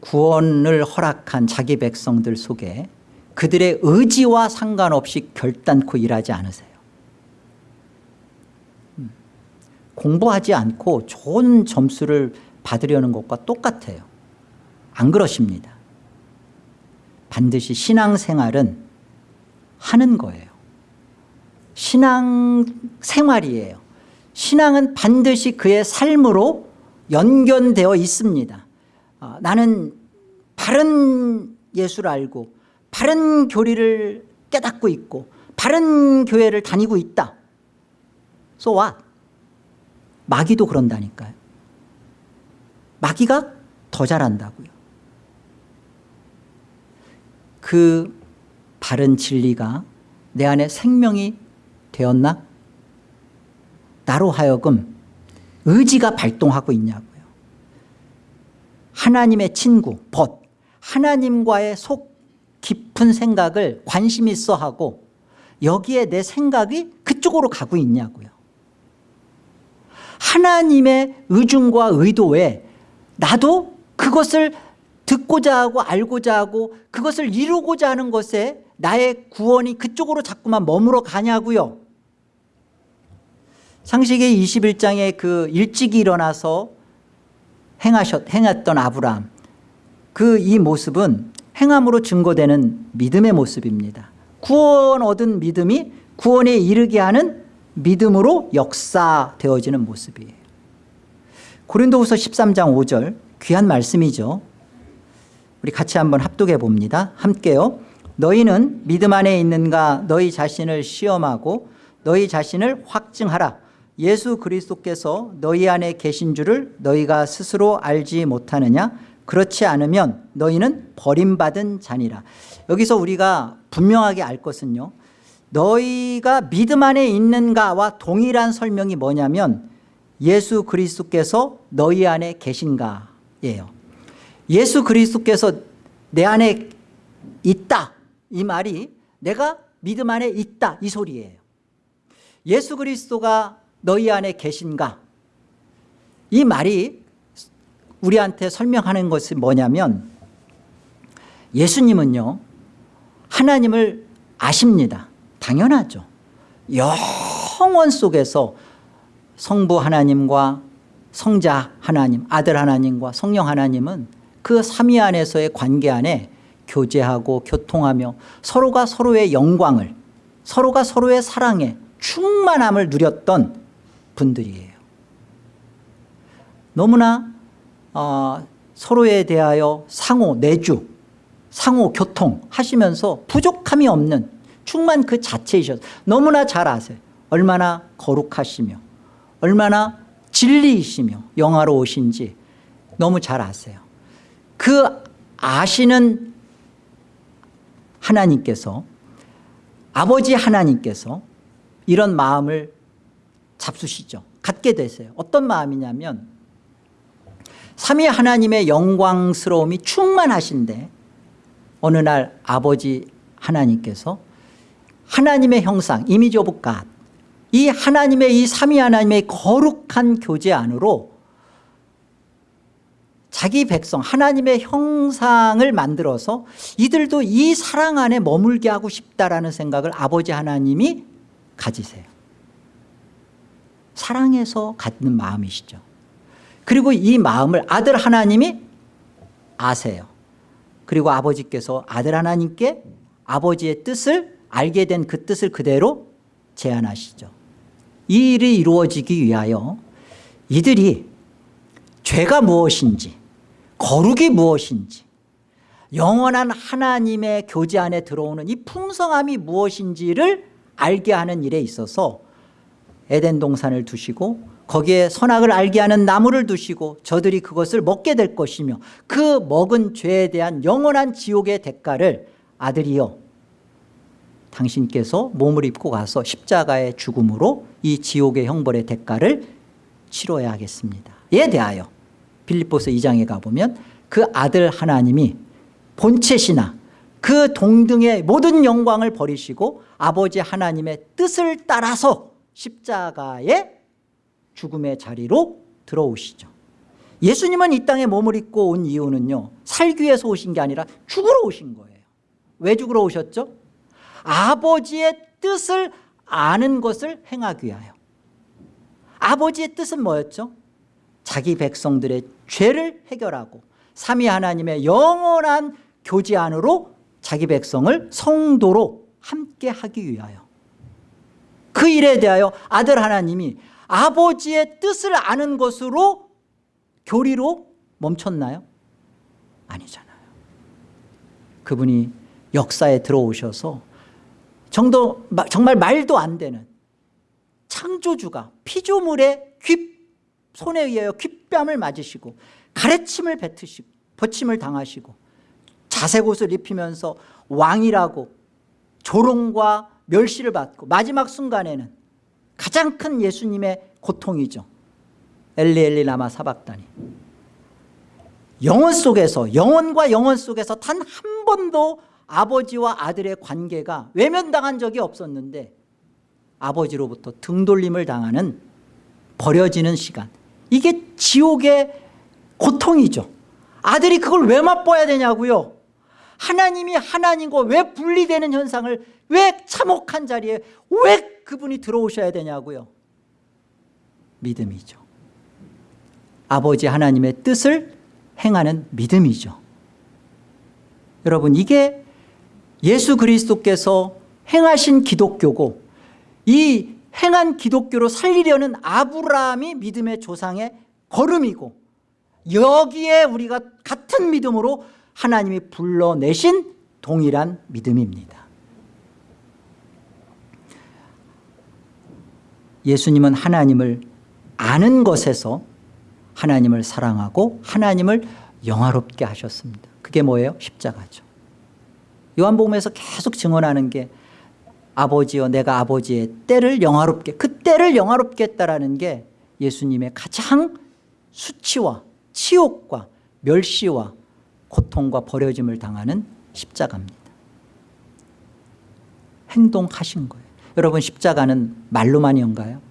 구원을 허락한 자기 백성들 속에 그들의 의지와 상관없이 결단코 일하지 않으세요 음. 공부하지 않고 좋은 점수를 받으려는 것과 똑같아요. 안 그러십니다. 반드시 신앙생활은 하는 거예요. 신앙생활이에요. 신앙은 반드시 그의 삶으로 연결되어 있습니다. 어, 나는 바른 예수를 알고 바른 교리를 깨닫고 있고 바른 교회를 다니고 있다. So what? 마귀도 그런다니까요. 마귀가 더 잘한다고요. 그 바른 진리가 내 안에 생명이 되었나? 나로 하여금 의지가 발동하고 있냐고요. 하나님의 친구, 벗, 하나님과의 속 깊은 생각을 관심 있어 하고 여기에 내 생각이 그쪽으로 가고 있냐고요. 하나님의 의중과 의도에 나도 그것을 듣고자 하고 알고자 하고 그것을 이루고자 하는 것에 나의 구원이 그쪽으로 자꾸만 머물러 가냐고요. 창세기 21장에 그 일찍 일어나서 행하셨, 행했던 아브라함 그 이 모습은 행함으로 증거되는 믿음의 모습입니다. 구원 얻은 믿음이 구원에 이르게 하는 믿음으로 역사되어지는 모습이에요. 고린도후서 13장 5절 귀한 말씀이죠. 우리 같이 한번 합독해 봅니다. 함께요. 너희는 믿음 안에 있는가 너희 자신을 시험하고 너희 자신을 확증하라. 예수 그리스도께서 너희 안에 계신 줄을 너희가 스스로 알지 못하느냐 그렇지 않으면 너희는 버림받은 자니라 여기서 우리가 분명하게 알 것은요 너희가 믿음 안에 있는가와 동일한 설명이 뭐냐면 예수 그리스도께서 너희 안에 계신가예요. 예수 그리스도께서 내 안에 있다. 이 말이 내가 믿음 안에 있다. 이 소리예요. 예수 그리스도가 너희 안에 계신가? 이 말이 우리한테 설명하는 것이 뭐냐면 예수님은요 하나님을 아십니다 당연하죠. 영원 속에서 성부 하나님과 성자 하나님 아들 하나님과 성령 하나님은 그 삼위 안에서의 관계 안에 교제하고 교통하며 서로가 서로의 영광을 서로가 서로의 사랑에 충만함을 누렸던 분들이에요. 너무나 어, 서로에 대하여 상호 내주 상호 교통 하시면서 부족함이 없는 충만 그 자체이셔서 너무나 잘 아세요. 얼마나 거룩하시며 얼마나 진리이시며 영화로우신지 너무 잘 아세요. 그 아시는 하나님께서 아버지 하나님께서 이런 마음을 잡수시죠. 갖게 되세요. 어떤 마음이냐면 삼위 하나님의 영광스러움이 충만하신데 어느 날 아버지 하나님께서 하나님의 형상 image of God이 하나님의 이 삼위 하나님의 거룩한 교제 안으로 자기 백성 하나님의 형상을 만들어서 이들도 이 사랑 안에 머물게 하고 싶다라는 생각을 아버지 하나님이 가지세요. 사랑해서 갖는 마음이시죠. 그리고 이 마음을 아들 하나님이 아세요. 그리고 아버지께서 아들 하나님께 아버지의 뜻을 알게 된 그 뜻을 그대로 제안하시죠. 이 일이 이루어지기 위하여 이들이 죄가 무엇인지 거룩이 무엇인지 영원한 하나님의 교제 안에 들어오는 이 풍성함이 무엇인지를 알게 하는 일에 있어서 에덴 동산을 두시고 거기에 선악을 알게 하는 나무를 두시고 저들이 그것을 먹게 될 것이며 그 먹은 죄에 대한 영원한 지옥의 대가를 아들이여 당신께서 몸을 입고 가서 십자가의 죽음으로 이 지옥의 형벌의 대가를 치러야 하겠습니다. 에 대하여. 빌립보서 2장에 가보면 그 아들 하나님이 본체시나 그 동등의 모든 영광을 버리시고 아버지 하나님의 뜻을 따라서 십자가에 죽음의 자리로 들어오시죠. 예수님은 이 땅에 몸을 입고 온 이유는요 살기 위해서 오신 게 아니라 죽으러 오신 거예요. 왜 죽으러 오셨죠? 아버지의 뜻을 아는 것을 행하기 위하여 아버지의 뜻은 뭐였죠? 자기 백성들의 죄를 해결하고 삼위 하나님의 영원한 교제 안으로 자기 백성을 성도로 함께 하기 위하여 그 일에 대하여 아들 하나님이 아버지의 뜻을 아는 것으로 교리로 멈췄나요? 아니잖아요 그분이 역사에 들어오셔서 정도, 정말 말도 안 되는 창조주가 피조물의 귀 손에 의하여 귓뺨을 맞으시고 가래침을 뱉으시고 버침을 당하시고 자색 옷을 입히면서 왕이라고 조롱과 멸시를 받고 마지막 순간에는 가장 큰 예수님의 고통이죠. 엘리 엘리 라마 사박다니 영혼 속에서 영혼과 영혼 속에서 단 한 번도 아버지와 아들의 관계가 외면당한 적이 없었는데 아버지로부터 등돌림을 당하는 버려지는 시간. 이게 지옥의 고통이죠. 아들이 그걸 왜 맛봐야 되냐고요? 하나님이 하나님과 왜 분리되는 현상을 왜 참혹한 자리에 왜 그분이 들어오셔야 되냐고요? 믿음이죠. 아버지 하나님의 뜻을 행하는 믿음이죠. 여러분 이게 예수 그리스도께서 행하신 기독교고 이 행한 기독교로 살리려는 아브라함이 믿음의 조상의 걸음이고 여기에 우리가 같은 믿음으로 하나님이 불러내신 동일한 믿음입니다. 예수님은 하나님을 아는 것에서 하나님을 사랑하고 하나님을 영화롭게 하셨습니다. 그게 뭐예요? 십자가죠 요한복음에서 계속 증언하는 게 아버지여 내가 아버지의 때를 영화롭게 그 때를 영화롭게 했다라는 게 예수님의 가장 수치와 치욕과 멸시와 고통과 버려짐을 당하는 십자가입니다 행동하신 거예요 여러분 십자가는 말로만이온가요?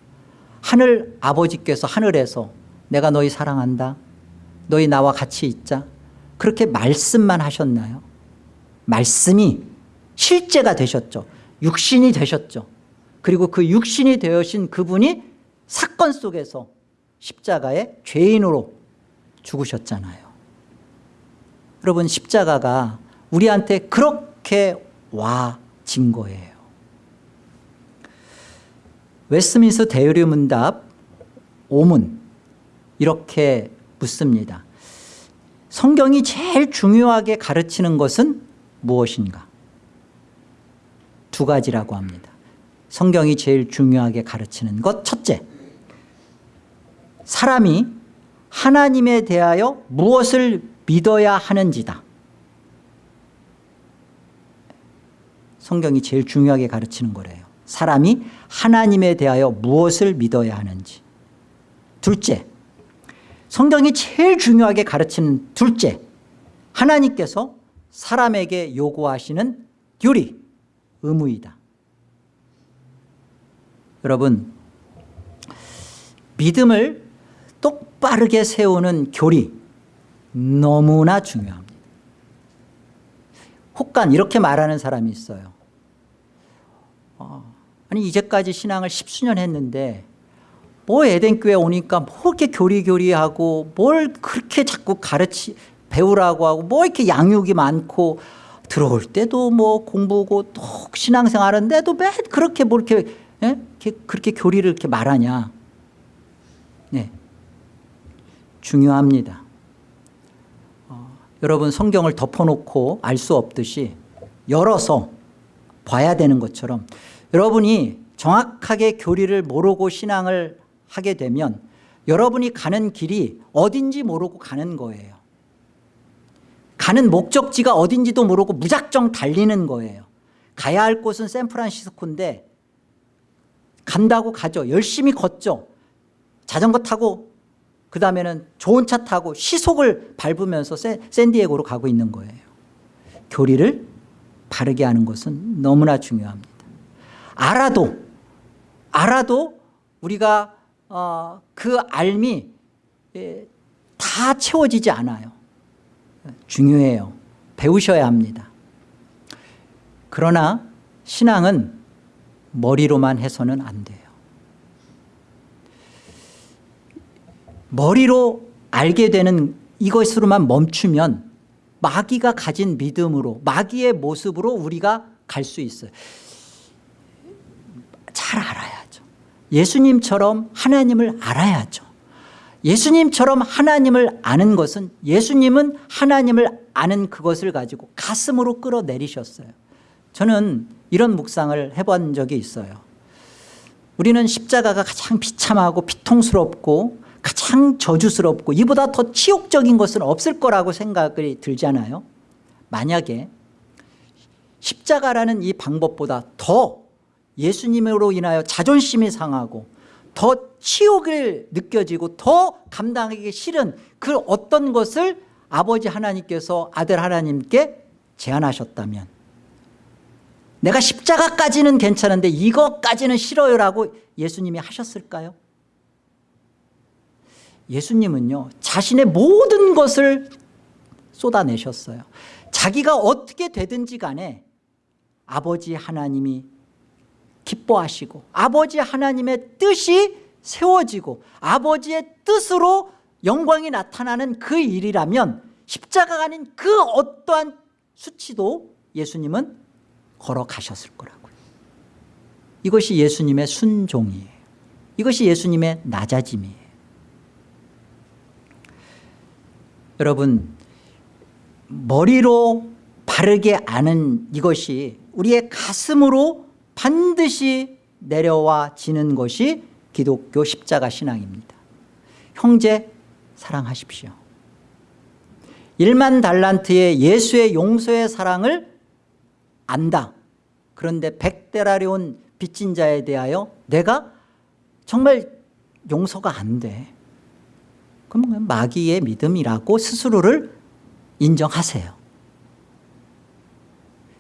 하늘 아버지께서 하늘에서 내가 너희 사랑한다 너희 나와 같이 있자 그렇게 말씀만 하셨나요? 말씀이 실제가 되셨죠. 육신이 되셨죠. 그리고 그 육신이 되어신 그분이 사건 속에서 십자가의 죄인으로 죽으셨잖아요. 여러분 십자가가 우리한테 그렇게 와진 거예요. 웨스민스 대유리 문답 5문 이렇게 묻습니다. 성경이 제일 중요하게 가르치는 것은 무엇인가? 두 가지라고 합니다. 성경이 제일 중요하게 가르치는 것 첫째 사람이 하나님에 대하여 무엇을 믿어야 하는지다. 성경이 제일 중요하게 가르치는 거래요. 사람이 하나님에 대하여 무엇을 믿어야 하는지. 둘째 성경이 제일 중요하게 가르치는 둘째 하나님께서 사람에게 요구하시는 교리 의무이다. 여러분 믿음을 똑바르게 세우는 교리 너무나 중요합니다. 혹간 이렇게 말하는 사람이 있어요. 어, 아니 이제까지 신앙을 십수년 했는데 뭐 에덴교회 오니까 뭐 이렇게 교리교리하고 뭘 그렇게 자꾸 가르치 배우라고 하고 뭐 이렇게 양육이 많고 들어올 때도 뭐 공부고 또 신앙생활 하는데도 매 그렇게 뭐 이렇게, 예? 그렇게 교리를 이렇게 말하냐 네. 중요합니다 어, 여러분 성경을 덮어놓고 알 수 없듯이 열어서 봐야 되는 것처럼 여러분이 정확하게 교리를 모르고 신앙을 하게 되면 여러분이 가는 길이 어딘지 모르고 가는 거예요 가는 목적지가 어딘지도 모르고 무작정 달리는 거예요. 가야 할 곳은 샌프란시스코인데 간다고 가죠. 열심히 걷죠. 자전거 타고 그 다음에는 좋은 차 타고 시속을 밟으면서 샌디에고로 가고 있는 거예요. 교리를 바르게 하는 것은 너무나 중요합니다. 알아도 알아도 우리가 어, 그 알미 예, 다 채워지지 않아요 중요해요. 배우셔야 합니다. 그러나 신앙은 머리로만 해서는 안 돼요. 머리로 알게 되는 이것으로만 멈추면 마귀가 가진 믿음으로 마귀의 모습으로 우리가 갈 수 있어요. 잘 알아야죠. 예수님처럼 하나님을 알아야죠 예수님처럼 하나님을 아는 것은 예수님은 하나님을 아는 그것을 가지고 가슴으로 끌어내리셨어요. 저는 이런 묵상을 해본 적이 있어요. 우리는 십자가가 가장 비참하고 비통스럽고 가장 저주스럽고 이보다 더 치욕적인 것은 없을 거라고 생각이 들잖아요. 만약에 십자가라는 이 방법보다 더 예수님으로 인하여 자존심이 상하고 더 치욕을 느껴지고 더 감당하기 싫은 그 어떤 것을 아버지 하나님께서 아들 하나님께 제안하셨다면 내가 십자가까지는 괜찮은데 이것까지는 싫어요라고 예수님이 하셨을까요? 예수님은요 자신의 모든 것을 쏟아내셨어요 자기가 어떻게 되든지 간에 아버지 하나님이 기뻐하시고 아버지 하나님의 뜻이 세워지고 아버지의 뜻으로 영광이 나타나는 그 일이라면 십자가가 아닌 그 어떠한 수치도 예수님은 걸어가셨을 거라고요 이것이 예수님의 순종이에요. 이것이 예수님의 낮아짐이에요. 여러분 머리로 바르게 아는 이것이 우리의 가슴으로 반드시 내려와 지는 것이 기독교 십자가 신앙입니다. 형제 사랑하십시오. 1만 달란트의 예수의 용서의 사랑을 안다. 그런데 백대라리온 빚진 자에 대하여 내가 정말 용서가 안돼. 그럼 마귀의 믿음이라고 스스로를 인정하세요.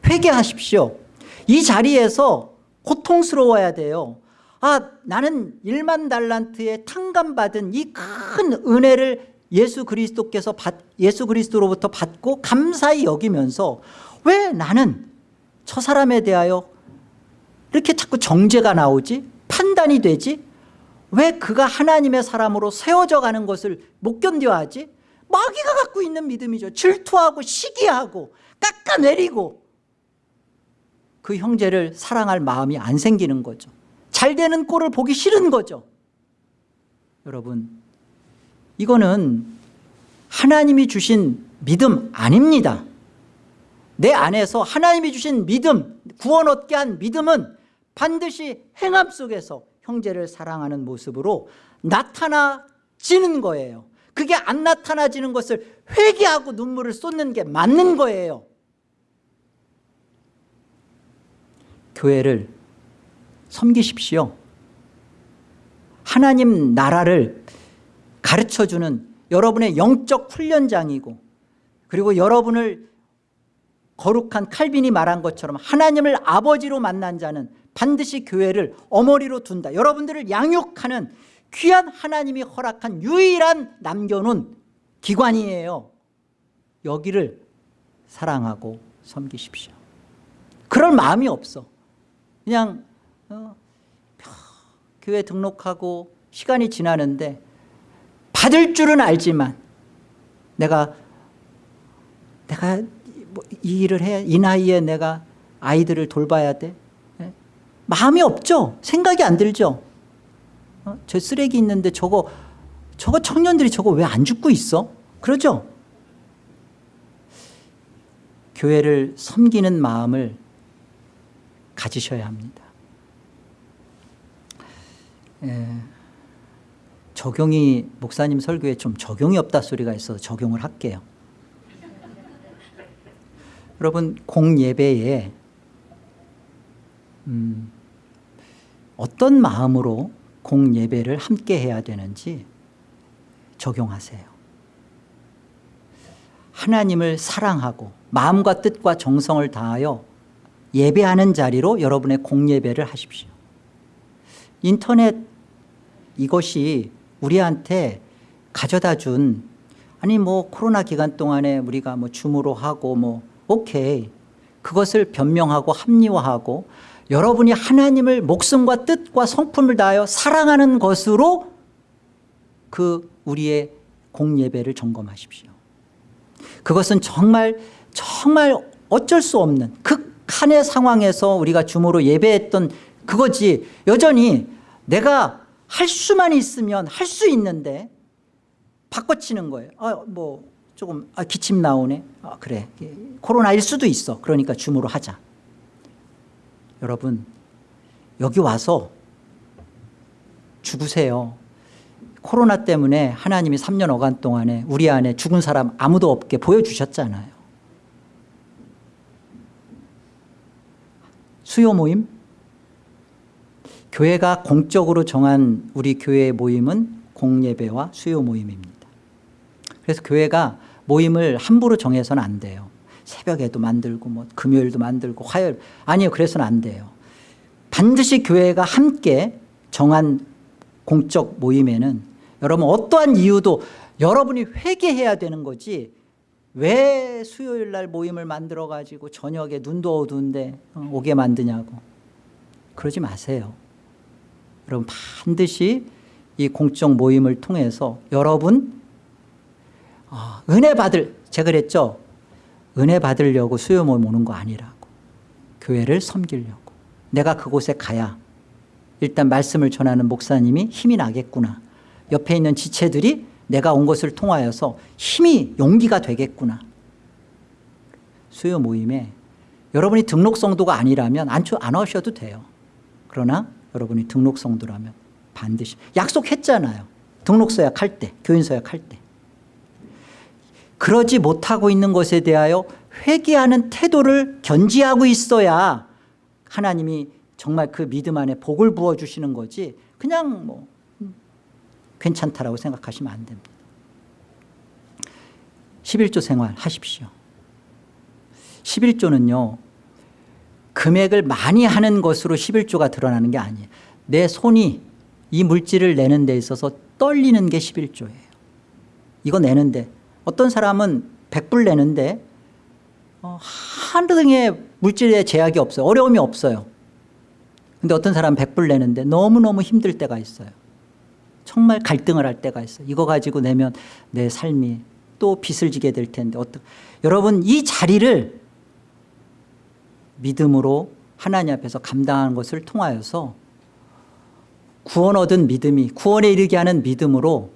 회개하십시오. 이 자리에서 고통스러워야 돼요. 아 나는 1만 달란트의 탕감받은 이 큰 은혜를 예수 그리스도께서 받, 예수 그리스도로부터 받고 감사히 여기면서 왜 나는 저 사람에 대하여 이렇게 자꾸 정죄가 나오지? 판단이 되지? 왜 그가 하나님의 사람으로 세워져 가는 것을 못 견뎌하지? 마귀가 갖고 있는 믿음이죠. 질투하고 시기하고 깎아내리고 그 형제를 사랑할 마음이 안 생기는 거죠. 잘 되는 꼴을 보기 싫은 거죠. 여러분 이거는 하나님이 주신 믿음 아닙니다. 내 안에서 하나님이 주신 믿음 구원 얻게 한 믿음은 반드시 행함 속에서 형제를 사랑하는 모습으로 나타나지는 거예요. 그게 안 나타나지는 것을 회개하고 눈물을 쏟는 게 맞는 거예요 교회를 섬기십시오. 하나님 나라를 가르쳐주는 여러분의 영적 훈련장이고 그리고 여러분을 거룩한 칼빈이 말한 것처럼 하나님을 아버지로 만난 자는 반드시 교회를 어머니로 둔다. 여러분들을 양육하는 귀한 하나님이 허락한 유일한 남겨놓은 기관이에요. 여기를 사랑하고 섬기십시오. 그럴 마음이 없어 그냥 어, 교회 등록하고 시간이 지나는데 받을 줄은 알지만 내가 내가 뭐 이 일을 해 이 나이에 내가 아이들을 돌봐야 돼 예? 마음이 없죠 생각이 안 들죠 어? 저 쓰레기 있는데 저거 저거 청년들이 저거 왜 안 죽고 있어 그러죠 교회를 섬기는 마음을 가지셔야 합니다. 예, 적용이 목사님 설교에 좀 적용이 없다 소리가 있어서 적용을 할게요. 여러분 공예배에 음, 어떤 마음으로 공예배를 함께 해야 되는지 적용하세요. 하나님을 사랑하고 마음과 뜻과 정성을 다하여 예배하는 자리로 여러분의 공예배를 하십시오. 인터넷 이것이 우리한테 가져다 준 아니 뭐 코로나 기간 동안에 우리가 뭐 줌으로 하고 뭐 오케이. 그것을 변명하고 합리화하고 여러분이 하나님을 목숨과 뜻과 성품을 다하여 사랑하는 것으로 그 우리의 공예배를 점검하십시오. 그것은 정말 정말 어쩔 수 없는 극 한의 상황에서 우리가 줌으로 예배했던 그거지 여전히 내가 할 수만 있으면 할 수 있는데 바꿔치는 거예요. 아, 뭐 조금 아, 기침 나오네. 아, 그래. 코로나일 수도 있어. 그러니까 줌으로 하자. 여러분 여기 와서 죽으세요. 코로나 때문에 하나님이 3년 어간 동안에 우리 안에 죽은 사람 아무도 없게 보여주셨잖아요. 수요 모임? 교회가 공적으로 정한 우리 교회의 모임은 공예배와 수요 모임입니다. 그래서 교회가 모임을 함부로 정해서는 안 돼요. 새벽에도 만들고 뭐 금요일도 만들고 화요일 아니요 그래서는 안 돼요. 반드시 교회가 함께 정한 공적 모임에는 여러분 어떠한 이유도 여러분이 회개해야 되는 거지 왜 수요일 날 모임을 만들어 가지고 저녁에 눈도 어두운데 어, 오게 만드냐고 그러지 마세요. 여러분 반드시 이 공적 모임을 통해서 여러분 어, 은혜 받을 제가 그랬죠. 은혜 받으려고 수요 모임 오는 거 아니라고. 교회를 섬기려고. 내가 그곳에 가야 일단 말씀을 전하는 목사님이 힘이 나겠구나. 옆에 있는 지체들이 내가 온 것을 통하여서 힘이 용기가 되겠구나. 수요 모임에 여러분이 등록 성도가 아니라면 안, 안 오셔도 돼요. 그러나 여러분이 등록 성도라면 반드시 약속했잖아요. 등록 서약 할 때, 교인 서약 할 때. 그러지 못하고 있는 것에 대하여 회개하는 태도를 견지하고 있어야 하나님이 정말 그 믿음 안에 복을 부어주시는 거지 그냥 뭐 괜찮다라고 생각하시면 안 됩니다. 11조 생활 하십시오. 11조는요 금액을 많이 하는 것으로 11조가 드러나는 게 아니에요. 내 손이 이 물질을 내는 데 있어서 떨리는 게 11조예요. 이거 내는데 어떤 사람은 100불 내는데 어, 한 등의 물질에 제약이 없어요. 어려움이 없어요. 근데 어떤 사람은 100불 내는데 너무너무 힘들 때가 있어요. 정말 갈등을 할 때가 있어요. 이거 가지고 내면 내 삶이 또 빚을 지게 될 텐데 어떤 여러분 이 자리를 믿음으로 하나님 앞에서 감당하는 것을 통하여서 구원 얻은 믿음이 구원에 이르게 하는 믿음으로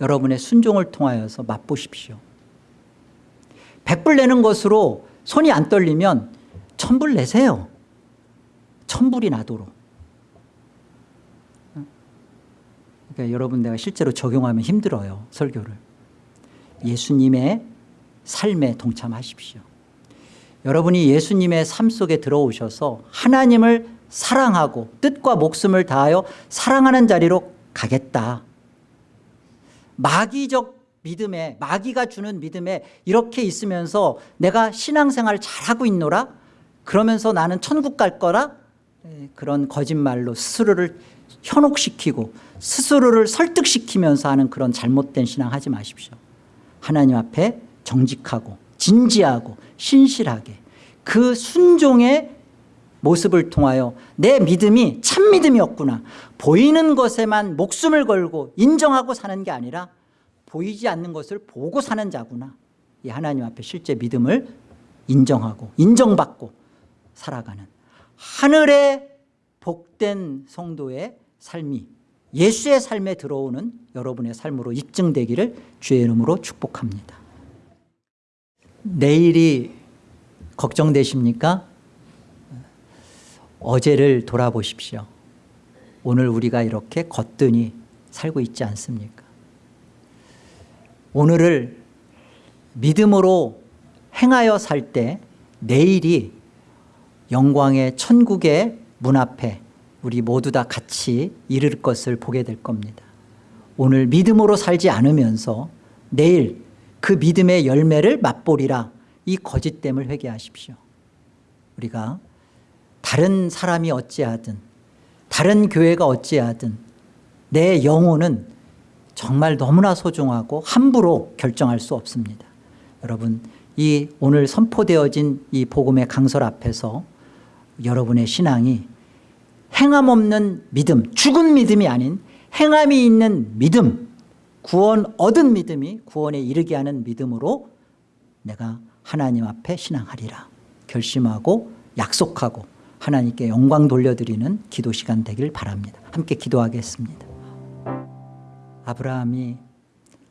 여러분의 순종을 통하여서 맛보십시오. 100불 내는 것으로 손이 안 떨리면 1000불 내세요. 1000불이 나도록. 그러니까 여러분 내가 실제로 적용하면 힘들어요. 설교를. 예수님의 삶에 동참하십시오. 여러분이 예수님의 삶 속에 들어오셔서 하나님을 사랑하고 뜻과 목숨을 다하여 사랑하는 자리로 가겠다. 마귀적 믿음에 마귀가 주는 믿음에 이렇게 있으면서 내가 신앙생활 잘하고 있노라 그러면서 나는 천국 갈 거라 예, 그런 거짓말로 스스로를 현혹시키고 스스로를 설득시키면서 하는 그런 잘못된 신앙 하지 마십시오. 하나님 앞에 정직하고 진지하고 신실하게 그 순종의 모습을 통하여 내 믿음이 참 믿음이었구나. 보이는 것에만 목숨을 걸고 인정하고 사는 게 아니라 보이지 않는 것을 보고 사는 자구나. 이 하나님 앞에 실제 믿음을 인정하고 인정받고 살아가는 하늘의 복된 성도의 삶이 예수의 삶에 들어오는 여러분의 삶으로 입증되기를 주의 이름으로 축복합니다. 내일이 걱정되십니까? 어제를 돌아보십시오. 오늘 우리가 이렇게 거뜬히 살고 있지 않습니까? 오늘을 믿음으로 행하여 살 때 내일이 영광의 천국의 문 앞에 우리 모두 다 같이 이를 것을 보게 될 겁니다. 오늘 믿음으로 살지 않으면서 내일 그 믿음의 열매를 맛보리라 이 거짓됨을 회개하십시오. 우리가 다른 사람이 어찌하든 다른 교회가 어찌하든 내 영혼은 정말 너무나 소중하고 함부로 결정할 수 없습니다. 여러분 이 오늘 선포되어진 이 복음의 강설 앞에서 여러분의 신앙이 행함 없는 믿음 죽은 믿음이 아닌 행함이 있는 믿음 구원 얻은 믿음이 구원에 이르게 하는 믿음으로 내가 하나님 앞에 신앙하리라. 결심하고 약속하고 하나님께 영광 돌려드리는 기도 시간 되길 바랍니다. 함께 기도하겠습니다. 아브라함이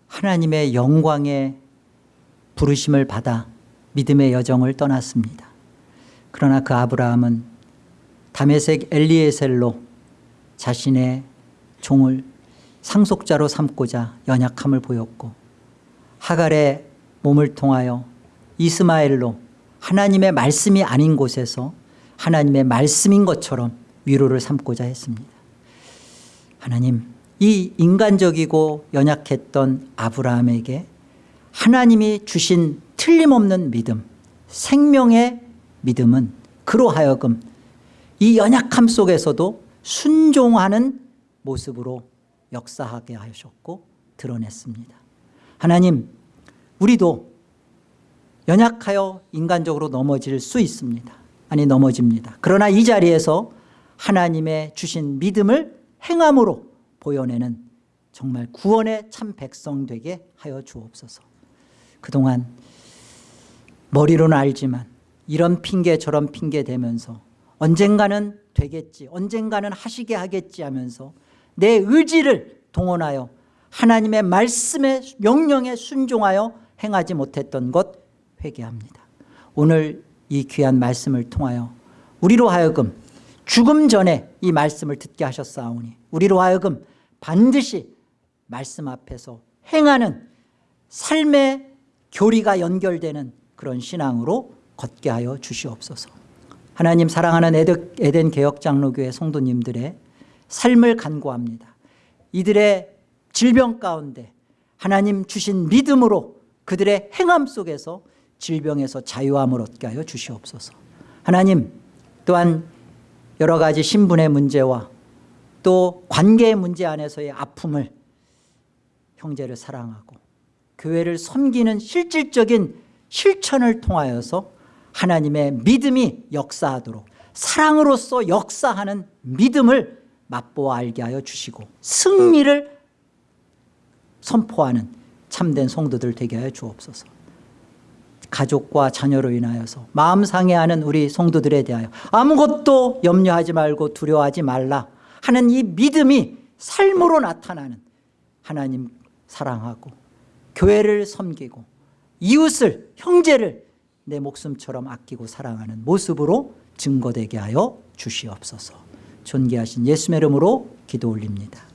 하나님의 영광의 부르심을 받아 믿음의 여정을 떠났습니다. 그러나 그 아브라함은 다메섹 엘리에셀로 자신의 종을 상속자로 삼고자 연약함을 보였고 하갈의 몸을 통하여 이스마엘로 하나님의 말씀이 아닌 곳에서 하나님의 말씀인 것처럼 위로를 삼고자 했습니다. 하나님 이 인간적이고 연약했던 아브라함에게 하나님이 주신 틀림없는 믿음 생명의 믿음은 그로 하여금 이 연약함 속에서도 순종하는 모습으로 역사하게 하셨고 드러냈습니다. 하나님 우리도 연약하여 인간적으로 넘어질 수 있습니다. 아니 넘어집니다. 그러나 이 자리에서 하나님의 주신 믿음을 행함으로 보여내는 정말 구원의 참 백성 되게 하여 주옵소서. 그동안 머리로는 알지만 이런 핑계 저런 핑계 대면서 언젠가는 되겠지 언젠가는 하시게 하겠지 하면서 내 의지를 동원하여 하나님의 말씀에 명령에 순종하여 행하지 못했던 것 회개합니다. 오늘 이 귀한 말씀을 통하여 우리로 하여금 죽음 전에 이 말씀을 듣게 하셨사오니 우리로 하여금 반드시 말씀 앞에서 행하는 삶의 교리가 연결되는 그런 신앙으로 걷게 하여 주시옵소서. 하나님 사랑하는 에덴, 개혁장로교회 성도님들의 삶을 간구합니다. 이들의 질병 가운데 하나님 주신 믿음으로 그들의 행함 속에서 질병에서 자유함을 얻게 하여 주시옵소서. 하나님 또한 여러 가지 신분의 문제와 또 관계의 문제 안에서의 아픔을 형제를 사랑하고 교회를 섬기는 실질적인 실천을 통하여서 하나님의 믿음이 역사하도록 사랑으로서 역사하는 믿음을 맛보아 알게 하여 주시고 승리를 선포하는 참된 성도들 되게 하여 주옵소서. 가족과 자녀로 인하여서 마음 상해하는 우리 성도들에 대하여 아무것도 염려하지 말고 두려워하지 말라 하는 이 믿음이 삶으로 나타나는 하나님 사랑하고 교회를 섬기고 이웃을 형제를 내 목숨처럼 아끼고 사랑하는 모습으로 증거되게 하여 주시옵소서. 존귀하신 예수의 이름으로 기도 올립니다